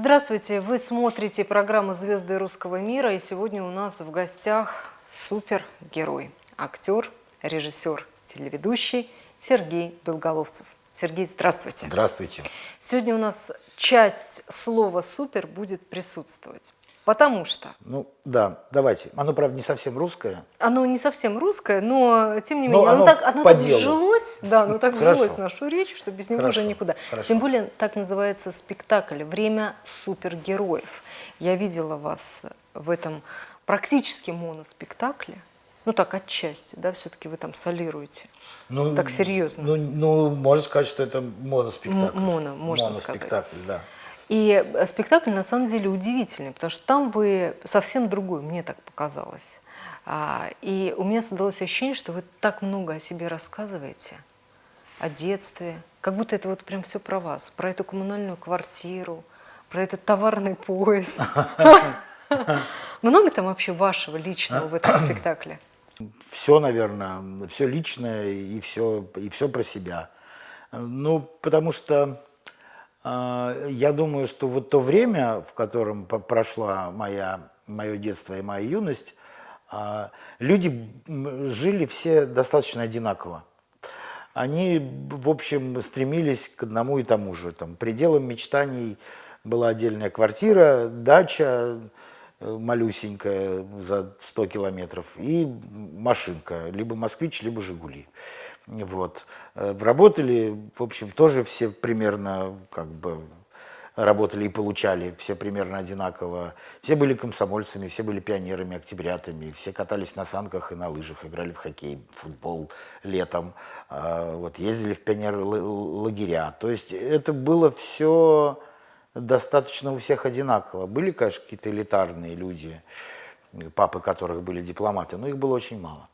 Здравствуйте, вы смотрите программу «Звезды русского мира» и сегодня у нас в гостях супергерой, актер, режиссер, телеведущий Сергей Белголовцев. Сергей, здравствуйте. Здравствуйте. Сегодня у нас часть слова «супер» будет присутствовать. Потому что... Ну, да, давайте. Оно, правда, не совсем русское. Оно не совсем русское, но, тем не Но менее, оно, оно так, оно так делу. вжилось, да, оно так Хорошо. в нашу речь, что без него Хорошо, уже никуда. хорошо. Тем более, так называется спектакль «Время супергероев». Я видела вас в этом практически моноспектакле. Ну так, отчасти, да, все-таки вы там солируете. Ну, Так серьезно. Ну, ну, можно сказать, что это моноспектакль. М- моно, можно Моноспектакль, да. И э, спектакль на самом деле удивительный, потому что там вы совсем другой, мне так показалось. А, И у меня создалось ощущение, что вы так много о себе рассказываете, о детстве, как будто это вот прям все про вас, про эту коммунальную квартиру, про этот товарный поезд. Много там вообще вашего личного в этом спектакле? Все, наверное, все личное и все, и все про себя. Ну, потому что я думаю, что вот то время, в котором прошла моя, мое детство и моя юность, э, люди жили все достаточно одинаково. Они, в общем, стремились к одному и тому же. Там, пределом мечтаний была отдельная квартира, дача э, малюсенькая за 100 километров и машинка, либо «Москвич», либо «Жигули». Вот. Э, Работали, в общем, тоже все примерно как бы работали и получали все примерно одинаково. Все были комсомольцами, все были пионерами, октябрятами, все катались на санках и на лыжах, играли в хоккей, в футбол летом, а, вот, ездили в пионер-лагеря. То есть это было все достаточно у всех одинаково. Были, конечно, какие-то элитарные люди, папы которых были дипломаты, но их было очень мало.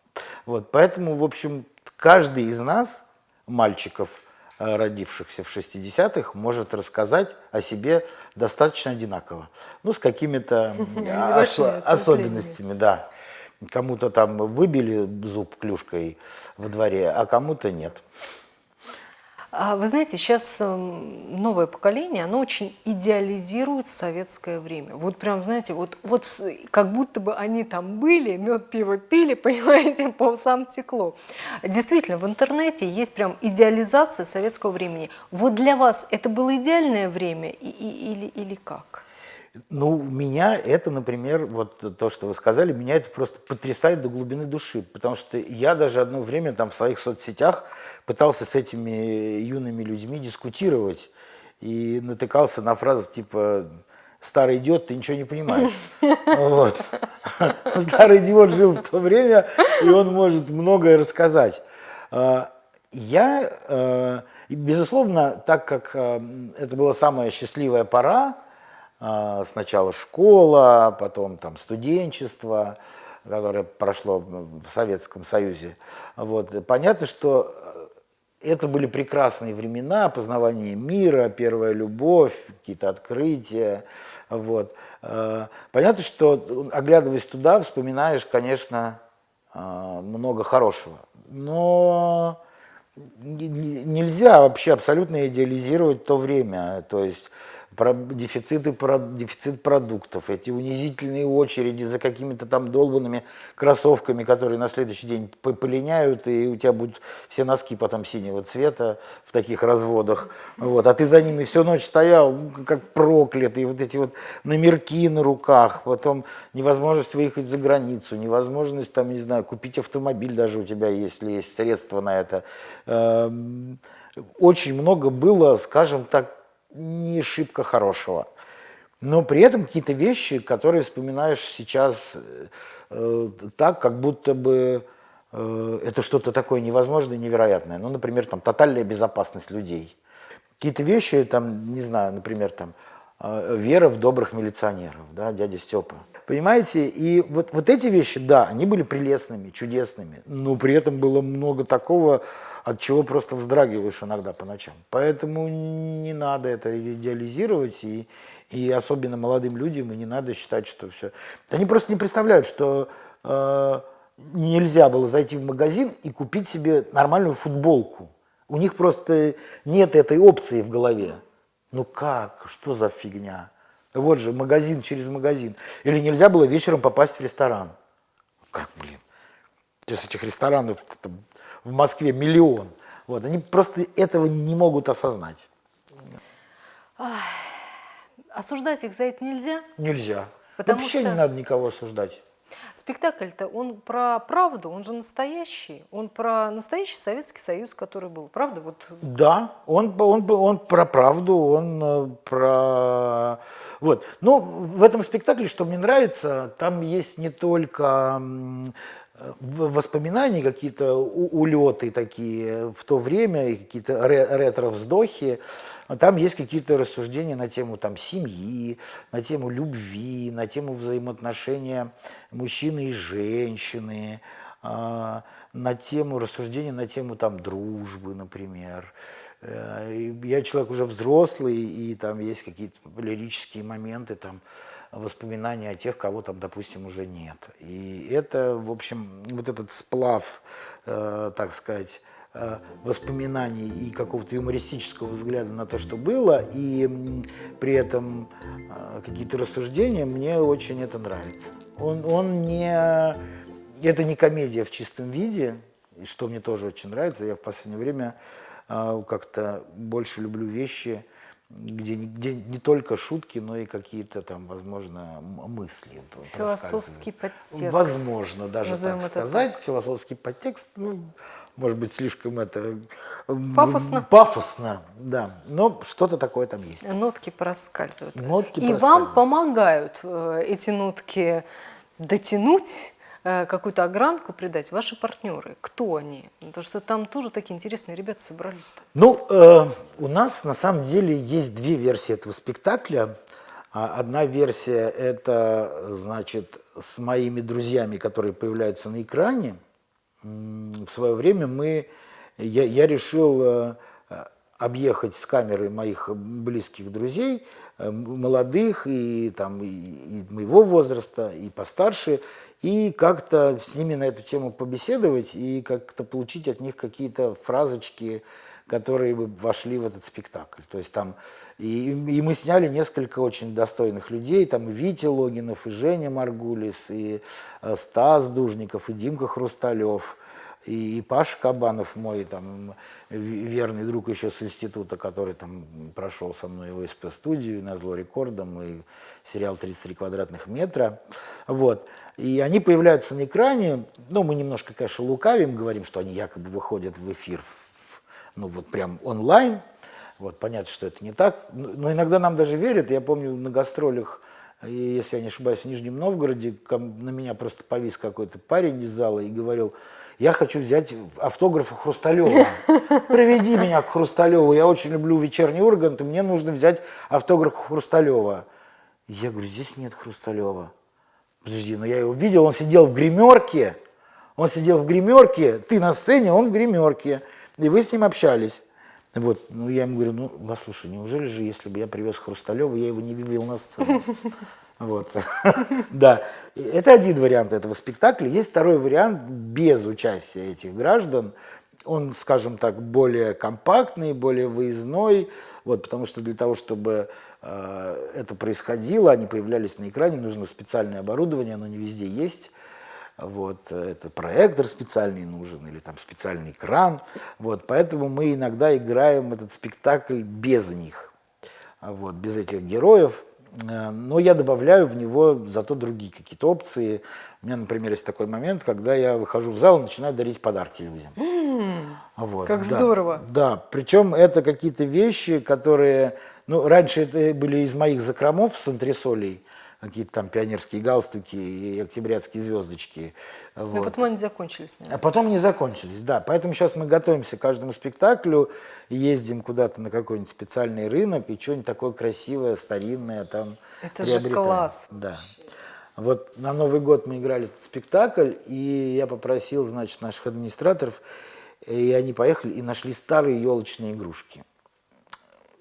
Вот, поэтому, в общем, каждый из нас, мальчиков, э, родившихся в 60-х, может рассказать о себе достаточно одинаково. Ну, с какими-то особенностями, да. Кому-то там выбили зуб клюшкой во дворе, а кому-то нет. А Вы знаете, сейчас эм, новое поколение, оно очень идеализирует советское время. Вот прям, знаете, вот, вот как будто бы они там были, мед, пиво пили, понимаете, по усам текло. Действительно, в интернете есть прям идеализация советского времени. Вот для вас это было идеальное время и- или, или как? Ну, меня это, например, вот то, что вы сказали, меня это просто потрясает до глубины души, потому что я даже одно время там в своих соцсетях пытался с этими юными людьми дискутировать и натыкался на фразы типа «старый идиот, ты ничего не понимаешь». Вот. Старый идиот жил в то время, и он может многое рассказать. А, Я, э, безусловно, так как э, это была самая счастливая пора, Сначала школа, потом там студенчество, которое прошло в Советском Союзе. Вот. Понятно, что э, это были прекрасные времена, познавание мира, первая любовь, какие-то открытия. Вот. Э, Понятно, что, оглядываясь туда, вспоминаешь, конечно, э, много хорошего. Но не- не- нельзя вообще абсолютно идеализировать то время. То есть про дефициты, про, дефицит продуктов, эти унизительные очереди за какими-то там долбанными кроссовками, которые на следующий день полиняют, и у тебя будут все носки потом синего цвета в таких разводах. Вот. А ты за ними всю ночь стоял, ну, как проклятый, вот эти вот номерки на руках, потом невозможность выехать за границу, невозможность, там, не знаю, купить автомобиль даже у тебя, если есть средства на это. Эм, Очень много было, скажем так, не шибко хорошего. Но при этом какие-то вещи, которые вспоминаешь сейчас э, так, как будто бы э, это что-то такое невозможное, невероятное. Ну, например, там тотальная безопасность людей. Какие-то вещи, там, не знаю, например, там вера в добрых милиционеров, да, дядя Степа. Понимаете, и вот, вот эти вещи, да, они были прелестными, чудесными, но при этом было много такого, от чего просто вздрагиваешь иногда по ночам. Поэтому не надо это идеализировать, и, и особенно молодым людям, и не надо считать, что все... Они просто не представляют, что э, нельзя было зайти в магазин и купить себе нормальную футболку. У них просто нет этой опции в голове. Ну как? Что за фигня? Вот же, магазин через магазин. Или нельзя было вечером попасть в ресторан. Как, блин? Сейчас этих ресторанов там, в Москве миллион. Вот, они просто этого не могут осознать. Осуждать их за это нельзя. Нельзя. Потому Вообще что- не надо никого осуждать. Спектакль-то, он про правду, он же настоящий. Он про настоящий Советский Союз, который был. Правда? Вот Да, он, он, он про правду, он э, про... Вот. Но в этом спектакле, что мне нравится, там есть не только воспоминания, какие-то улеты такие в то время, какие-то ре- ретро-вздохи, там есть какие-то рассуждения на тему там, семьи, на тему любви, на тему взаимоотношения мужчины и женщины, а, на тему рассуждения на тему там дружбы, например. Э, Я человек уже взрослый, и там есть какие-то лирические моменты, там воспоминания о тех, кого там, допустим, уже нет. И это, в общем, вот этот сплав, э, так сказать, э, воспоминаний и какого-то юмористического взгляда на то, что было, и при этом э, какие-то рассуждения, мне очень это нравится. Он, он не... Это не комедия в чистом виде, и что мне тоже очень нравится. Я в последнее время э, как-то больше люблю вещи, где, не- где не только шутки, но и какие-то там, возможно, мысли. Философский подтекст. Возможно, даже Назовем так сказать. Философский подтекст, ну, может быть, слишком это... Пафосно. Пафосно, да. Но что-то такое там есть. нотки проскальзывают. Нотки И вам проскальзывают. помогают э, эти нотки дотянуть, какую-то огранку придать ваши партнеры. Кто они? Потому что там тоже такие интересные ребята собрались-то. Ну, э, у нас на самом деле есть две версии этого спектакля. А, Одна версия – это, значит, с моими друзьями, которые появляются на экране. В свое время мы, я, я решил э, э, объехать с камерой моих близких друзей, э, молодых и, там, и, и моего возраста, и постарше, и как-то с ними на эту тему побеседовать и как-то получить от них какие-то фразочки, которые бы вошли в этот спектакль. То есть там и, и мы сняли несколько очень достойных людей, там и Витя Логинов, и Женя Маргулис, и э, Стас Дужников, и Димка Хрусталев, и, и Паша Кабанов, мой там верный друг еще с института, который там прошел со мной ОСП-студию, на зло рекордом, и сериал «33 квадратных метра». Вот. И они появляются на экране, ну, мы немножко, конечно, лукавим, говорим, что они якобы выходят в эфир, ну, вот прям онлайн, вот, понятно, что это не так, но но иногда нам даже верят, я помню на гастролях, и, если я не ошибаюсь, в Нижнем Новгороде, на меня просто повис какой-то парень из зала и говорил, я хочу взять автограф у Хрусталева. Приведи меня к Хрусталеву, я очень люблю вечерний Ургант, и мне нужно взять автограф у Хрусталева. Я говорю, здесь нет Хрусталева. Подожди, но я его видел, он сидел в гримерке, он сидел в гримерке, ты на сцене, он в гримерке, и вы с ним общались. Вот, ну я ему говорю, ну, послушай, неужели же, если бы я привез Хрусталева, я его не вывел на сцену? Вот, да. Это один вариант этого спектакля. Есть второй вариант без участия этих граждан. Он, скажем так, более компактный, более выездной, вот, потому что для того, чтобы э, это происходило, они появлялись на экране, нужно специальное оборудование, оно не везде есть. Вот, это проектор специальный нужен или там специальный экран. Вот, поэтому мы иногда играем этот спектакль без них, вот, без этих героев. Э, Но я добавляю в него зато другие какие-то опции. У меня, например, есть такой момент, когда я выхожу в зал и начинаю дарить подарки людям. Вот, Как да. здорово. Да, причем это какие-то вещи, которые, ну, раньше это были из моих закромов с антресолей, какие-то там пионерские галстуки и октябрятские звездочки. Но Вот. потом они закончились, наверное. А потом не закончились, да. Поэтому сейчас мы готовимся к каждому спектаклю, ездим куда-то на какой-нибудь специальный рынок и что-нибудь такое красивое, старинное там Это же приобретаем. класс Да. Вот на Новый год мы играли этот спектакль, и я попросил, значит, наших администраторов, и они поехали и нашли старые елочные игрушки.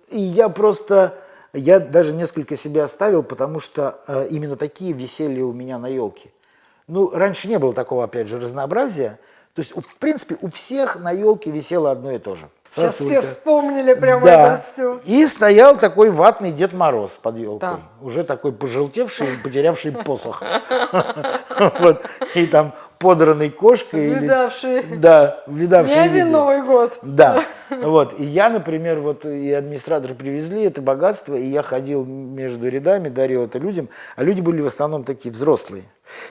И я просто, я даже несколько себя оставил, потому что э, именно такие висели у меня на елке. Ну, раньше не было такого, опять же, разнообразия, То есть, в принципе, у всех на елке висело одно и то же. Сейчас Сосулька. все вспомнили прямо Да. это все. И стоял такой ватный Дед Мороз под елкой. Да. Уже такой пожелтевший, потерявший посох. И там подранной кошкой. или- Видавший Да, не видавший. один виды. Новый год. Да, вот. И я, например, вот и администраторы привезли это богатство, и я ходил между рядами, дарил это людям, а люди были в основном такие взрослые.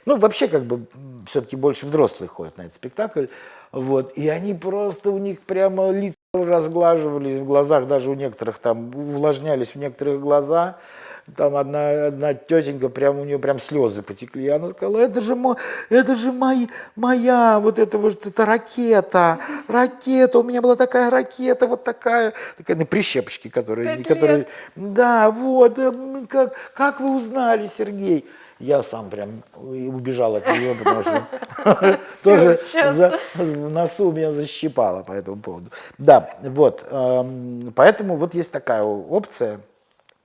Ну, вообще, как бы, все-таки больше взрослые ходят на этот спектакль. Вот. И они просто, у них прямо лица разглаживались в глазах, даже у некоторых там увлажнялись в некоторых глаза. Там одна, одна тетенька, прям у нее прям слезы потекли. Она сказала, это же, мо- это же мой, моя, вот это вот эта ракета, ракета, у меня была такая ракета, вот такая, такая на прищепочке, которые, которые, да, вот, как, как вы узнали, Сергей? Я сам прям убежал от нее, потому что тоже в носу меня защипало по этому поводу. Да, вот, эм, поэтому вот есть такая опция.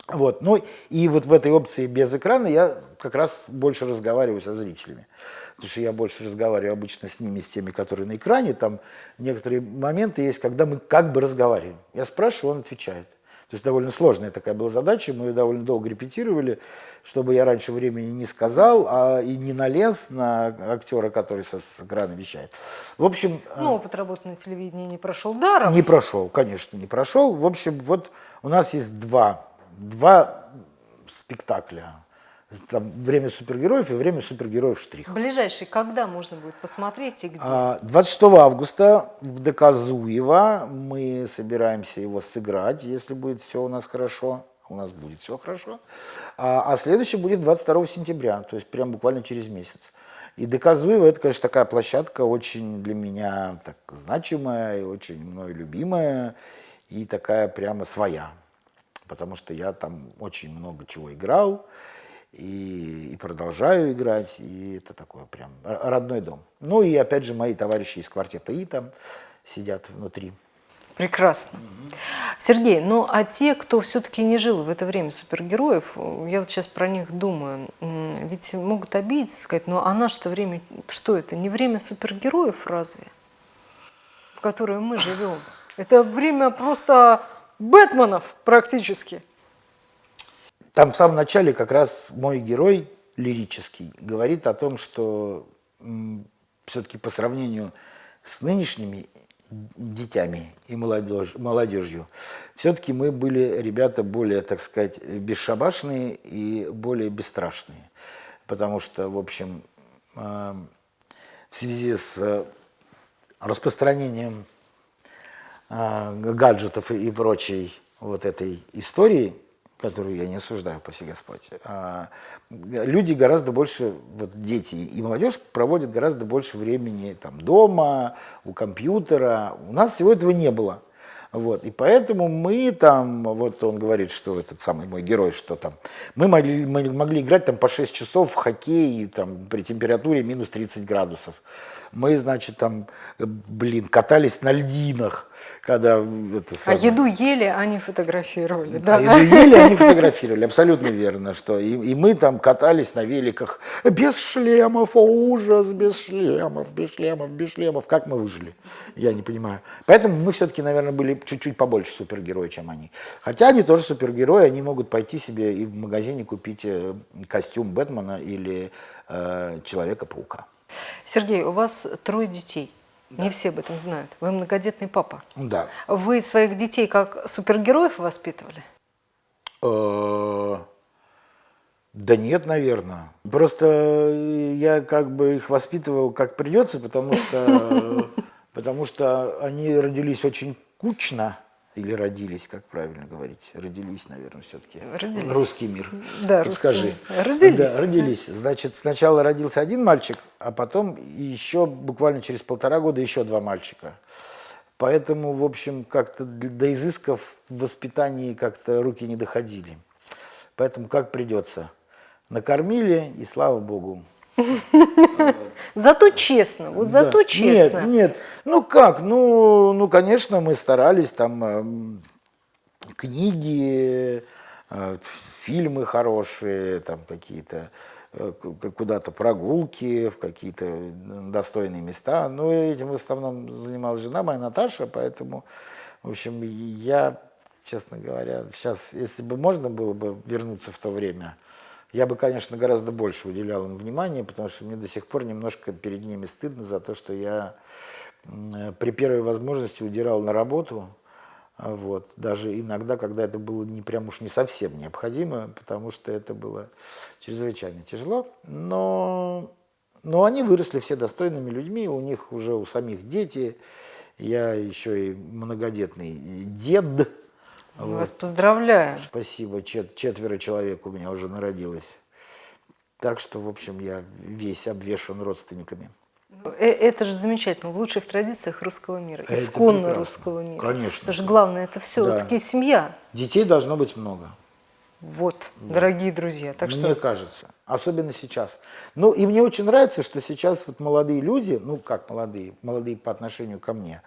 Вот, ну и вот в этой опции без экрана я как раз больше разговариваю со зрителями. Потому что я больше разговариваю обычно с ними, с теми, которые на экране. Там некоторые моменты есть, когда мы как бы разговариваем. Я спрашиваю, он отвечает. То есть довольно сложная такая была задача, мы ее довольно долго репетировали, чтобы я раньше времени не сказал а и не налез на актера, который со с экрана вещает. В общем, э, Ну, опыт работы на телевидении не прошел даром. не прошел, конечно, не прошел. В общем, вот у нас есть два, два спектакля. Там «Время супергероев» и «Время супергероев штрих». Ближайший когда можно будет посмотреть и где? А, 26 августа в ДК Зуева мы собираемся его сыграть, если будет все у нас хорошо. У нас будет все хорошо. А, а следующий будет 22 сентября, то есть прям буквально через месяц. И ДК Зуева это, конечно, такая площадка очень для меня так, значимая и очень мной любимая, и такая прямо своя. Потому что я там очень много чего играл, и, и продолжаю играть, и это такой прям родной дом. Ну и опять же мои товарищи из квартета И там сидят внутри. Прекрасно. Сергей, ну а те, кто все-таки не жил в это время супергероев, я вот сейчас про них думаю, ведь могут обидеться, сказать, ну а наше-то время, что это, не время супергероев разве, в которое мы живем? Это время просто Бэтменов практически. Там в самом начале как раз мой герой лирический говорит о том, что все-таки по сравнению с нынешними детьми и молодежь, молодежью, все-таки мы были ребята более, так сказать, бесшабашные и более бесстрашные. Потому что, в общем, э, в связи с э, распространением а, гаджетов и прочей вот этой истории, которую я не осуждаю, паси Господь, а, люди гораздо больше, вот дети и молодежь проводят гораздо больше времени там дома, у компьютера. У нас всего этого не было. Вот, и поэтому мы там, вот он говорит, что этот самый мой герой, что там, мы могли, мы могли играть там по 6 часов в хоккей там, при температуре минус 30 градусов. Мы, значит, там, блин, катались на льдинах, когда это А самое- еду ели, а не фотографировали. а Да? еду ели, они фотографировали, абсолютно верно, что и, и мы там катались на великах без шлемов, о ужас, без шлемов, без шлемов, без шлемов, как мы выжили, я не понимаю. Поэтому мы все-таки, наверное, были чуть-чуть побольше супергерои, чем они. Хотя они тоже супергерои, они могут пойти себе и в магазине купить э, костюм Бэтмена или э, Человека-паука. Сергей, у вас трое детей. Не все об этом знают. Вы многодетный папа. Да. Вы своих детей как супергероев воспитывали? Э, Да нет, наверное. Просто э, я как бы их воспитывал как придется, потому что, потому что они родились очень кучно. Или родились, как правильно говорить? Родились, наверное, все-таки. Родились. Русский мир. Да, Подскажи. русский. Родились. Да, родились. Значит, сначала родился один мальчик, а потом еще буквально через полтора года еще два мальчика. Поэтому, в общем, как-то до изысков в воспитании как-то руки не доходили. Поэтому как придется. Накормили, и слава богу. Зато честно, вот зато честно. Нет, нет. Ну как? Ну, ну конечно, мы старались там эм, книги, э, фильмы хорошие, там какие-то. э, куда-то прогулки, в какие-то достойные места. Но этим в основном занималась жена моя Наташа, поэтому, в общем, я, честно говоря, сейчас, если бы можно было бы вернуться в то время, я бы, конечно, гораздо больше уделял им внимания, потому что мне до сих пор немножко перед ними стыдно за то, что я при первой возможности удирал на работу, а вот. Даже иногда, когда это было не прям уж не совсем необходимо, потому что это было чрезвычайно тяжело. Но, но они выросли все достойными людьми, у них уже у самих дети. Я еще и многодетный дед. Мы вот. вас поздравляем. Спасибо. Чет четверо человек у меня уже народилось. Так что, в общем, я весь обвешан родственниками. Э, это же замечательно, в лучших традициях русского мира, это исконно русского мира. Конечно. Потому что главное, это все да. семья. Детей должно быть много. Вот, да. дорогие друзья. Так мне что... кажется, особенно сейчас. Ну, и мне очень нравится, что сейчас вот молодые люди, ну, как молодые, молодые по отношению ко мне,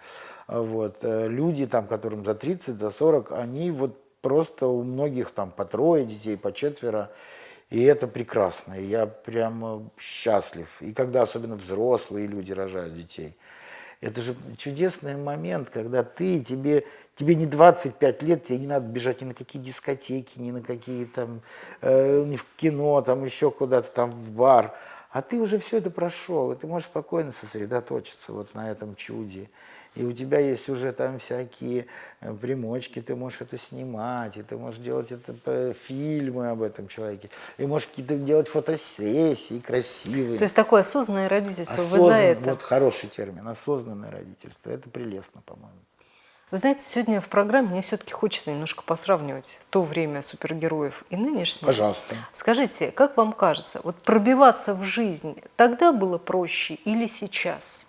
вот, э, люди, там, которым за 30, за 40, они вот просто у многих там по трое детей, по четверо, и это прекрасно, и я прямо счастлив. И когда особенно взрослые люди рожают детей. Это же чудесный момент, когда ты, тебе, тебе не 25 лет, тебе не надо бежать ни на какие дискотеки, ни на какие там, э, ни в кино, там еще куда-то, там в бар. А ты уже все это прошел, и ты можешь спокойно сосредоточиться вот на этом чуде и у тебя есть уже там всякие э, примочки, ты можешь это снимать, и ты можешь делать это фильмы об этом человеке, и можешь какие-то делать фотосессии красивые. То есть такое осознанное родительство, Осознан, вы за это? Вот хороший термин, осознанное родительство, это прелестно, по-моему. Вы знаете, сегодня в программе мне все-таки хочется немножко посравнивать то время супергероев и нынешнее. Пожалуйста. Скажите, как вам кажется, вот пробиваться в жизнь тогда было проще или сейчас?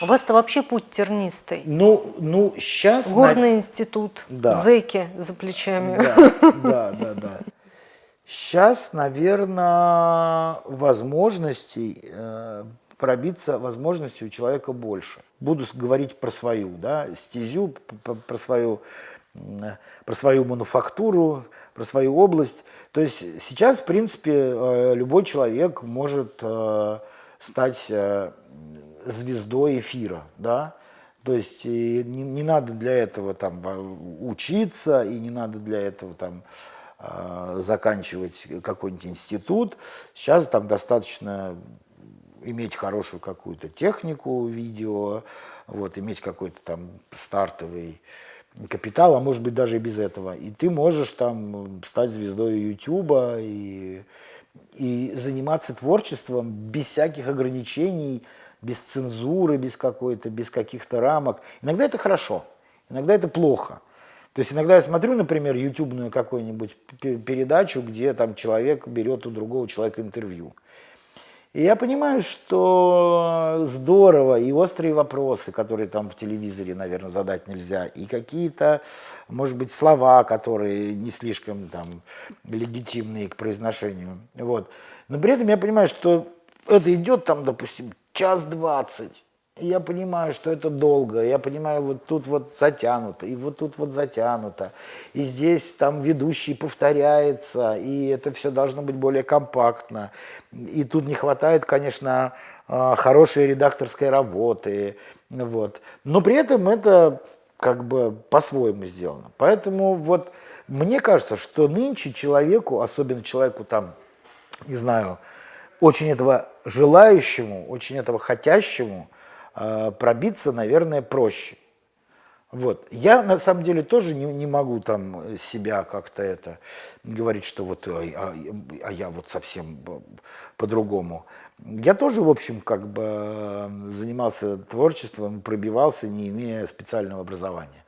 У вас-то вообще путь тернистый. Ну, ну сейчас... Горный на... институт, да. зэки за плечами. Да, да, да, да. Сейчас, наверное, возможностей э, пробиться, возможностей у человека больше. Буду говорить про свою, да, стезю, про свою, про свою мануфактуру, про свою область. То есть сейчас, в принципе, э, любой человек может э, стать звездой эфира, да, то есть не, не надо для этого там учиться, и не надо для этого там заканчивать какой-нибудь институт. Сейчас там достаточно иметь хорошую какую-то технику видео, вот, иметь какой-то там стартовый капитал, а может быть даже и без этого. И ты можешь там стать звездой Ютуба и, и заниматься творчеством без всяких ограничений, без цензуры, без какой-то, без каких-то рамок. Иногда это хорошо, иногда это плохо. То есть иногда я смотрю, например, ютубную какую-нибудь передачу, где там человек берет у другого человека интервью. И я понимаю, что здорово, и острые вопросы, которые там в телевизоре, наверное, задать нельзя, и какие-то, может быть, слова, которые не слишком там легитимные к произношению. Вот. Но при этом я понимаю, что это идет там, допустим, час двадцать. Я понимаю, что это долго, я понимаю, вот тут вот затянуто, и вот тут вот затянуто, и здесь там ведущий повторяется, и это все должно быть более компактно. И тут не хватает, конечно, а, хорошей редакторской работы, вот. Но при этом это как бы по-своему сделано. Поэтому вот мне кажется, что нынче человеку, особенно человеку там, не знаю, очень этого желающему, очень этого хотящему пробиться, наверное, проще. Вот. Я на самом деле тоже не, не могу там себя как-то это говорить, что вот а, а, а я вот совсем по-другому. Я тоже, в общем, как бы занимался творчеством, пробивался, не имея специального образования.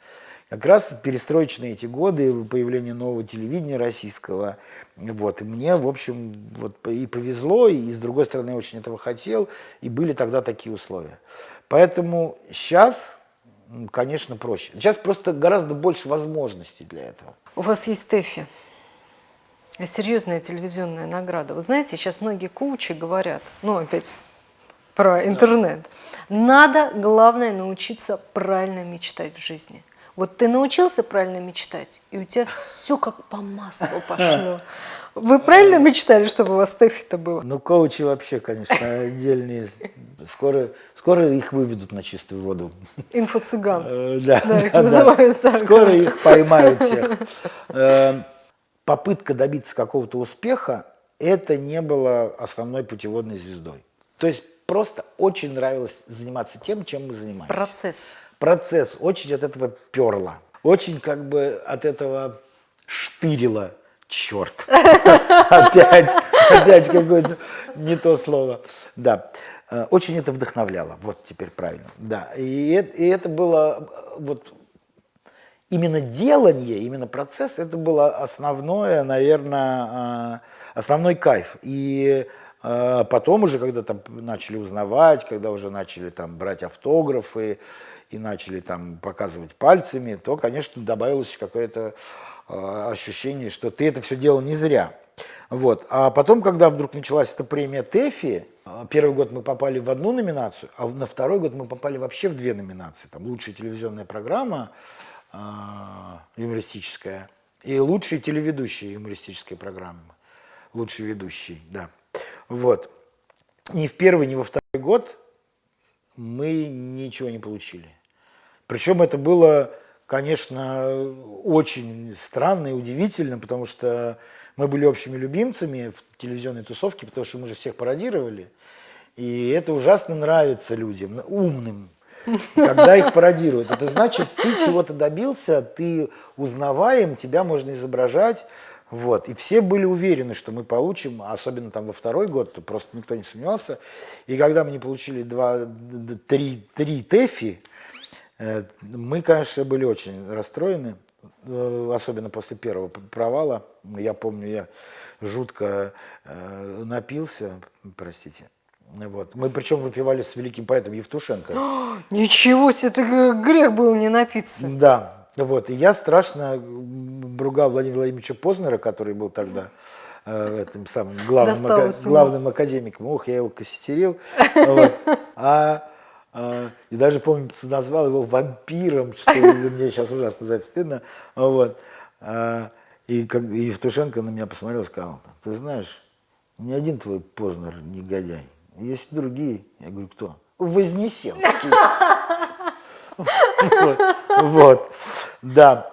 Как раз перестроечные эти годы, появление нового телевидения российского, вот, и мне, в общем, вот, и повезло, и с другой стороны, я очень этого хотел, и были тогда такие условия. Поэтому сейчас, конечно, проще. Сейчас просто гораздо больше возможностей для этого. У вас есть ТЭФИ, серьезная телевизионная награда. Вы знаете, сейчас многие коучи говорят, ну, опять про интернет, надо, главное, научиться правильно мечтать в жизни – Вот ты научился правильно мечтать, и у тебя все как по маслу пошло. Вы правильно мечтали, чтобы у вас Тэфи-то было? Ну, коучи вообще, конечно, отдельные. Скоро, скоро их выведут на чистую воду. Инфо-цыган. Э, Да, Да, их да, называют да. так. Скоро их поймают всех. Э, Попытка добиться какого-то успеха, это не было основной путеводной звездой. То есть просто очень нравилось заниматься тем, чем мы занимаемся. Процесс. Процесс очень от этого перло. Очень как бы от этого штырило. Черт. Опять, опять какое-то не то слово. Да. Э, Очень это вдохновляло. Вот теперь правильно. Да. И и это было э, вот именно делание, именно процесс, это было основное, наверное, основной кайф. И потом уже, когда там начали узнавать, когда уже начали там брать автографы и начали там показывать пальцами, то, конечно, добавилось какое-то э, ощущение, что ты это все делал не зря. Вот. А потом, когда вдруг началась эта премия ТЭФИ, э, первый год мы попали в одну номинацию, а на второй год мы попали вообще в две номинации. Там лучшая телевизионная программа, э, юмористическая, и лучшие телеведущие юмористической программы. Лучший ведущий, да. Вот. Ни в первый, ни во второй год мы ничего не получили. Причем это было, конечно, очень странно и удивительно, потому что мы были общими любимцами в телевизионной тусовке, потому что мы же всех пародировали. И это ужасно нравится людям, умным, когда их пародируют. Это значит, ты чего-то добился, ты узнаваем, тебя можно изображать. Вот. И все были уверены, что мы получим, особенно там во второй год, то просто никто не сомневался. И когда мы не получили два, три, три ТЭФИ, э, мы, конечно, были очень расстроены, э, особенно после первого провала. Я помню, я жутко э, напился, простите. Вот. Мы причем выпивали с великим поэтом Евтушенко. Ничего себе, это грех был не напиться. Да, вот. И я страшно м, ругал Владимира Владимировича Познера, который был тогда э, этим самым главным, ака- главным академиком. Ох, я его кассетерил. Вот. А, а, и даже, помню, назвал его вампиром, что мне сейчас ужасно за это стыдно. Вот. А, и, как, и Евтушенко на меня посмотрел и сказал, ты знаешь, ни один твой Познер негодяй. Есть другие. Я говорю, кто? Вознесенский. Вот, да.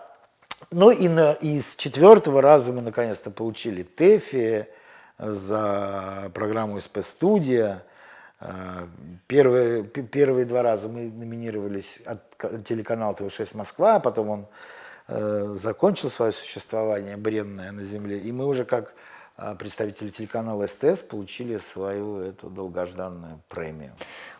Ну и, на, и четвертого раза мы наконец-то получили ТЭФИ за программу СП-студия. Э, Первые, первые два раза мы номинировались от ка- телеканала ТВ6 Москва, а потом он э, закончил свое существование бренное на земле, и мы уже как представители телеканала СТС получили свою эту долгожданную премию.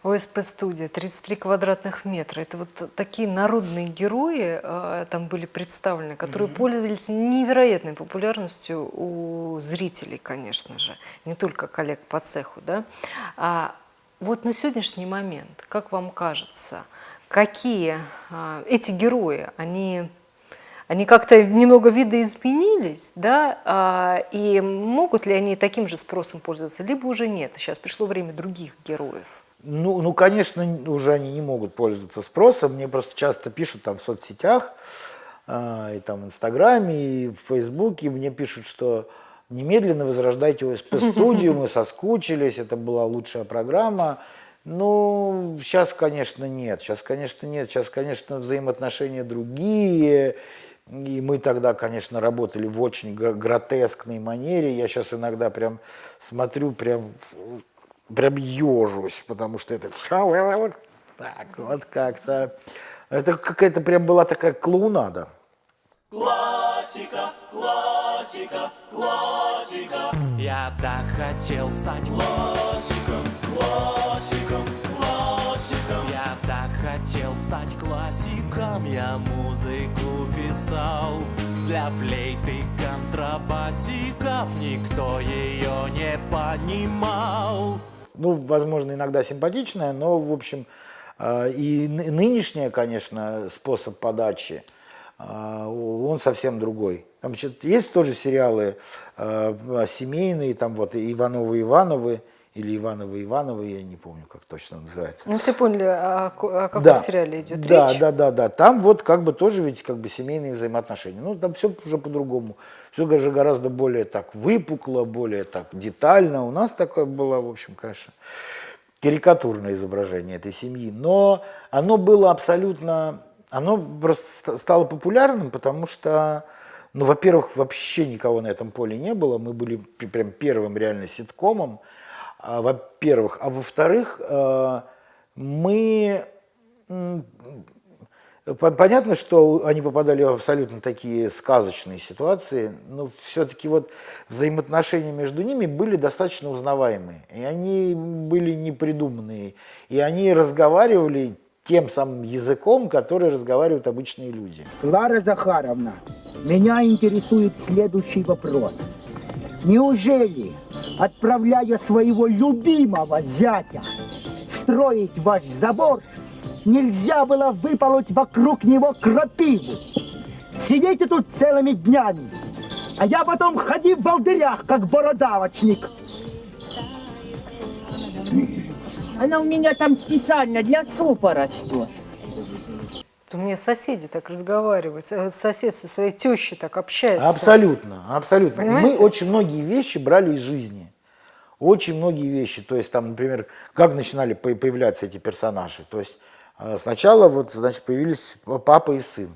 ОСП-студия, 33 квадратных метра. Это вот такие народные герои э, там были представлены, которые пользовались невероятной популярностью у зрителей, конечно же, не только коллег по цеху. Да? А вот на сегодняшний момент, как вам кажется, какие а, эти герои, они они как-то немного видоизменились, да, а, и могут ли они таким же спросом пользоваться, либо уже нет, сейчас пришло время других героев. Ну, ну, конечно, уже они не могут пользоваться спросом. Мне просто часто пишут там в соцсетях, э, и там в Инстаграме, и в Фейсбуке. Мне пишут, что немедленно возрождайте ОСП-студию, мы соскучились, это была лучшая программа. Ну, сейчас, конечно, нет. Сейчас, конечно, нет. Сейчас, конечно, взаимоотношения другие. И мы тогда, конечно, работали в очень гр- гротескной манере. Я сейчас иногда прям смотрю, прям, прям ежусь, потому что это вот так, вот как-то. Это какая-то прям была такая клоунада. Я так хотел стать классиком, хотел стать классиком, я музыку писал для флейты контрабасиков. Никто ее не понимал. ну, возможно, иногда симпатичная, но, в общем, э, и ны- нынешняя, конечно, способ подачи, э, он совсем другой. Там значит, есть тоже сериалы э, семейные, там вот Ивановы Ивановы, или Иванова Иванова, я не помню, как точно называется. Ну, все поняли, о, о каком Да. сериале идет да, речь. Да, да, да. Там вот как бы тоже ведь как бы семейные взаимоотношения. Ну, там все уже по-другому. Все же гораздо более так выпукло, более так детально. У нас такое было, в общем, конечно, карикатурное изображение этой семьи. Но оно было абсолютно... Оно просто ст- стало популярным, потому что, ну, во-первых, вообще никого на этом поле не было. Мы были прям первым реально ситкомом, во-первых. А во-вторых, э, мы Понятно, что они попадали в абсолютно такие сказочные ситуации, но все-таки вот взаимоотношения между ними были достаточно узнаваемые. И они были непридуманные. И они разговаривали тем самым языком, который разговаривают обычные люди. Клара Захаровна, меня интересует следующий вопрос. Неужели, отправляя своего любимого зятя строить ваш забор, нельзя было выполоть вокруг него крапиву? Сидите тут целыми днями, а я потом ходи в волдырях, как бородавочник. Она у меня там специально для супа растет. У меня соседи так разговаривают, э, сосед со своей тещей так общается. Абсолютно, абсолютно. И мы Понимаете? очень многие вещи брали из жизни. Очень многие вещи. То есть там, например, как начинали по- появляться эти персонажи. То есть э, сначала вот, значит, появились папа и сын.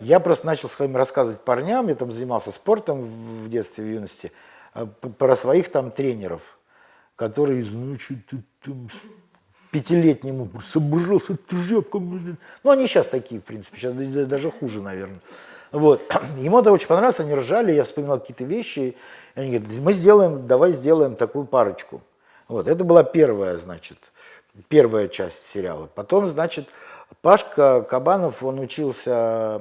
Я просто начал своим рассказывать парням, я там занимался спортом в детстве, в юности, э, про своих там тренеров, которые, значит, э, там, с пятилетнему собрался тряпком. Ну, они сейчас такие, в принципе, сейчас даже хуже, наверное. Вот. Ему это очень понравилось, они ржали, я вспоминал какие-то вещи. Они говорят, мы сделаем, давай сделаем такую парочку. Вот. Это была первая, значит, первая часть сериала. Потом, значит, Пашка Кабанов, он учился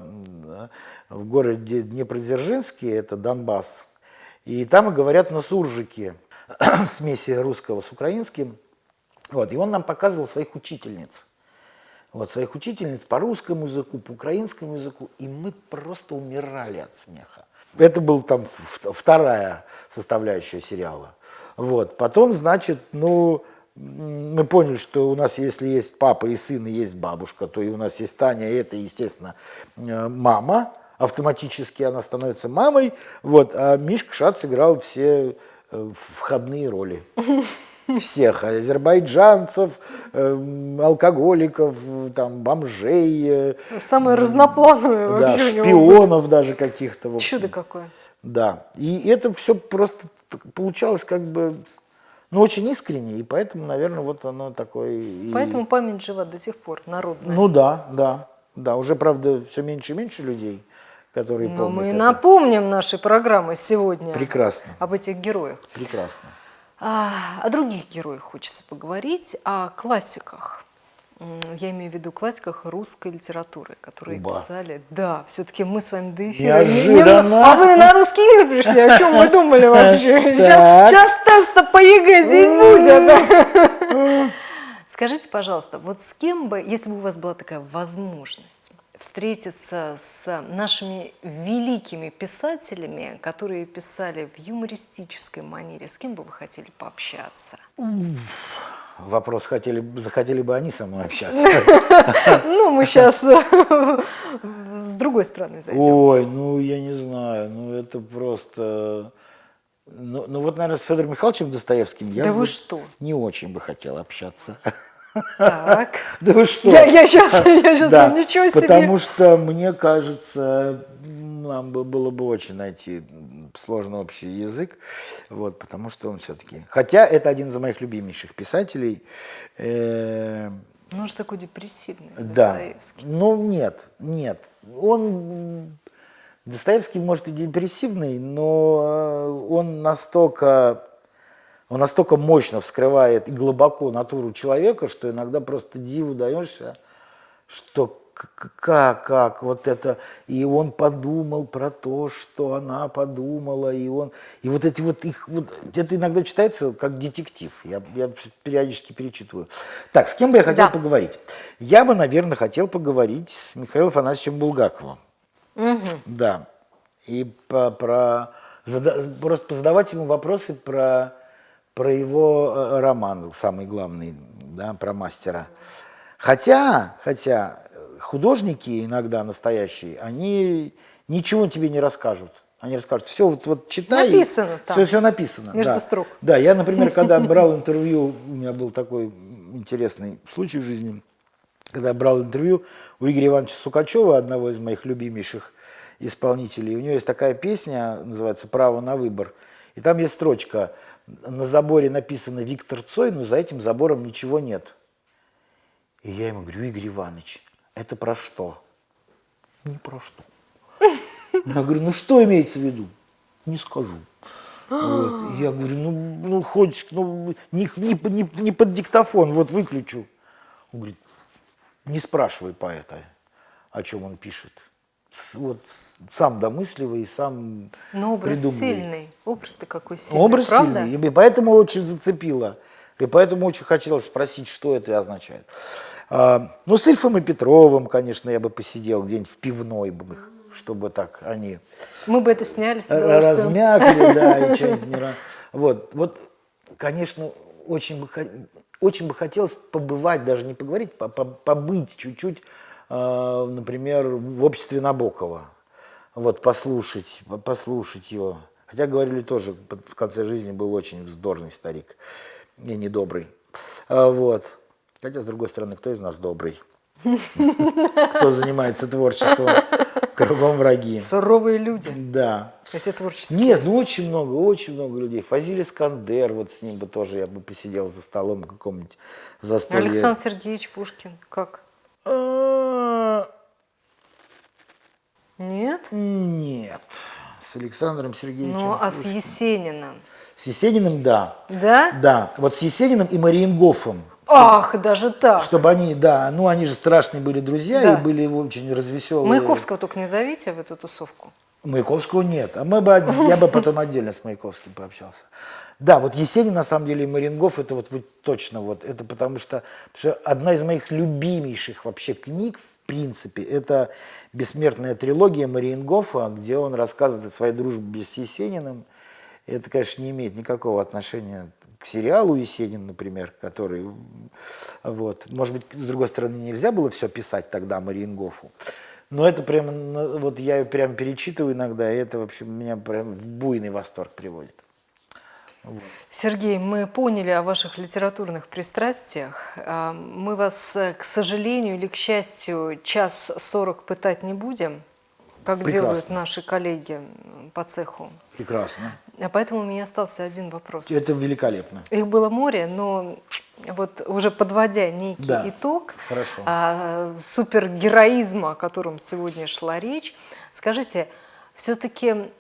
в городе Днепродзержинске, это Донбасс. И там говорят на суржике, смеси русского с украинским. Вот, и он нам показывал своих учительниц. Вот, своих учительниц по русскому языку, по украинскому языку, и мы просто умирали от смеха. Это был там вторая составляющая сериала. Вот. Потом, значит, ну, мы поняли, что у нас, если есть папа и сын, и есть бабушка, то и у нас есть Таня, и это, естественно, э, мама. Автоматически она становится мамой. Вот. А Мишка Шац играл все э, входные роли всех азербайджанцев, эм, алкоголиков, там, бомжей, э, Самое разноплановое да, шпионов даже каких-то. Чудо какое. Да, и это все просто получалось как бы, ну, очень искренне, и поэтому, наверное, вот оно такое... и- Поэтому память жива до сих пор, народная. Ну да, да, да, уже, правда, все меньше и меньше людей, которые Но помнят мы это. напомним нашей программы сегодня Прекрасно, об этих героях. прекрасно. А, о других героях хочется поговорить, о классиках. Я имею в виду классиках русской литературы, которые Оба. писали. Да, все-таки мы с вами до эфира. не- не- Неожиданно. а вы на русский мир пришли? О чем вы думали вообще? Так. Сейчас тест по ЕГЭ здесь будет. Скажите, пожалуйста, вот с кем бы, если бы у вас была такая возможность встретиться с нашими великими писателями, которые писали в юмористической манере, с кем бы вы хотели пообщаться? Вопрос, хотели, захотели бы они со мной общаться? Ну, мы сейчас с другой стороны зайдем. Ой, ну я не знаю, ну это просто... Ну, ну вот, наверное, с Федором Михайловичем Достоевским я Да бы вы что? не очень бы хотел общаться. Так. Да вы что? Я, я сейчас, я сейчас Да, ничего себе. потому что, мне кажется, нам бы было бы очень найти сложный общий язык, вот, потому что он все-таки... Хотя это один из моих любимейших писателей. э, Ну, он же такой депрессивный, да. Достоевский. Ну, нет, нет. Он... Достоевский, может, и депрессивный, но э, он настолько... Он настолько мощно вскрывает и глубоко натуру человека, что иногда просто диву даешься, что к- к- как, как вот это, и он подумал про то, что она подумала, и он, и вот эти вот их, вот, это иногда читается как детектив, я, я периодически перечитываю. Так, с кем бы я хотел Да. поговорить? Я бы, наверное, хотел поговорить с Михаилом Афанасьевичем Булгаковым. Да. И по- про зада- просто задавать ему вопросы про, про его э, роман, самый главный, да, про мастера. Хотя, хотя э, художники иногда настоящие, они ничего тебе не расскажут. Они расскажут, все, вот, вот читай. Написано там. Все, все написано. Между да. строк. Да, я, например, когда брал интервью, у меня был такой интересный случай в жизни, когда я брал интервью у Игоря Ивановича Сукачева, одного из моих любимейших исполнителей. У него есть такая песня, называется «Право на выбор». И там есть строчка, на заборе написано «Виктор Цой», но за этим забором ничего нет. И я ему говорю, Игорь Иванович, это про что? Не про что. Я говорю, ну что имеется в виду? Не скажу. Вот. Я говорю, ну, ну хоть ну, не, не, не, не под диктофон, вот выключу. Он говорит, не спрашивай поэта, о чем он пишет. Вот сам домысливый, сам Но образ придумывай. сильный. Образ-то какой сильный, Образ правда? сильный, и поэтому очень зацепило. И поэтому очень хотелось спросить, что это означает. А, ну, с Ильфом и Петровым, конечно, я бы посидел где-нибудь в пивной, бы их, чтобы так они Мы бы это сняли с удовольствием. размякли, да, и что-нибудь не Вот, вот, конечно, очень бы, очень бы хотелось побывать, даже не поговорить, по- по- побыть чуть-чуть, э, например, в обществе Набокова. Вот, послушать, по- послушать его. Хотя говорили тоже, в конце жизни был очень вздорный старик и недобрый. А, Вот. Хотя, с другой стороны, кто из нас добрый? Кто занимается творчеством? Кругом враги. Суровые люди, Да. эти творческие. Нет, ну очень много, очень много людей. Фазиль Искандер, вот с ним бы тоже я бы посидел за столом каком-нибудь застолье. Александр Сергеевич Пушкин, как? А, Нет? Нет. С Александром Сергеевичем. Ну, а с. Есениным? С Есениным, да. Да? Да, вот с Есениным и Мариенгофом. Ах, даже так. Чтобы они, да, ну они же страшные были друзья Да. и были очень развеселые. Маяковского только не зовите в эту тусовку. Маяковского нет. А мы бы, я бы потом отдельно с Маяковским пообщался. Да, вот Есенин, на самом деле, и Марингов, это вот вы точно вот, это потому что, потому что одна из моих любимейших вообще книг, в принципе, это бессмертная трилогия Мариенгофа, где он рассказывает о своей дружбе с Есениным. И это, конечно, не имеет никакого отношения к сериалу Есенин, например, который, вот, может быть, с другой стороны, нельзя было все писать тогда Мариенгофу, но это прямо, ну, вот я ее прям перечитываю иногда, и это, в общем, меня прям в буйный восторг приводит. Сергей, мы поняли о ваших литературных пристрастиях. А, Мы вас, э, к сожалению или к счастью, час сорок пытать не будем, как делают Прекрасно. наши коллеги по цеху. Прекрасно. А поэтому у меня остался один вопрос. Это великолепно. Их было море, но вот уже подводя некий Да, итог хорошо. а, супергероизма, о котором сегодня шла речь, скажите, все-таки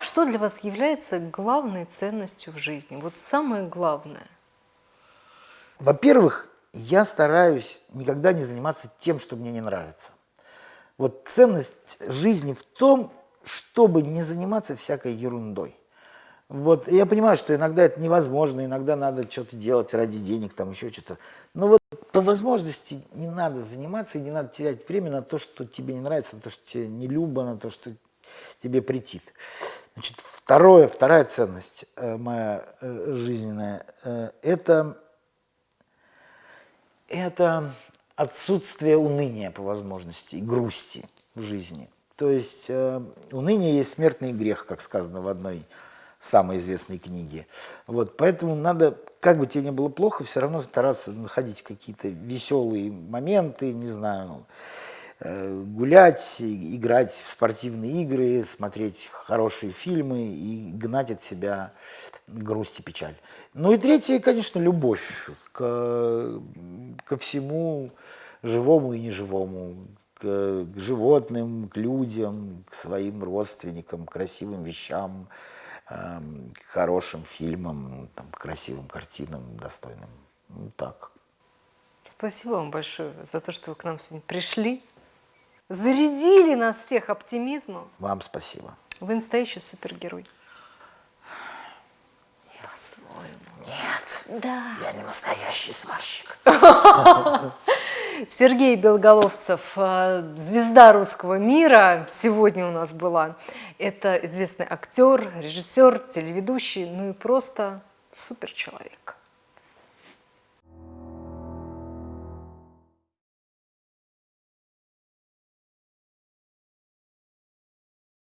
что для вас является главной ценностью в жизни? Вот самое главное. Во-первых, я стараюсь никогда не заниматься тем, что мне не нравится. Вот ценность жизни в том, чтобы не заниматься всякой ерундой. Вот я понимаю, что иногда это невозможно, иногда надо что-то делать ради денег, там еще что-то. Но вот по возможности не надо заниматься и не надо терять время на то, что тебе не нравится, на то, что тебе не любо, на то, что тебе претит. Значит, второе, вторая ценность э, моя э, жизненная э, это это отсутствие уныния по возможности и грусти в жизни. То есть э, уныние есть смертный грех, как сказано в одной самой известной книге. Вот, поэтому надо, как бы тебе не было плохо, все равно стараться находить какие-то веселые моменты, не знаю, э, гулять, играть в спортивные игры, смотреть хорошие фильмы и гнать от себя грусть и печаль. Ну и третье, конечно, любовь к, ко всему живому и неживому, к, к животным, к людям, к своим родственникам, к красивым вещам, эм, к хорошим фильмам, там, к красивым картинам, достойным. Ну, так. Спасибо вам большое за то, что вы к нам сегодня пришли. Зарядили нас всех оптимизмом. Вам спасибо. Вы настоящий супергерой. По-своему. Нет, Да. я не настоящий сварщик. Сергей Белголовцев, э, звезда русского мира, сегодня у нас была. Это известный актер, режиссер, телеведущий, ну и просто супер человек.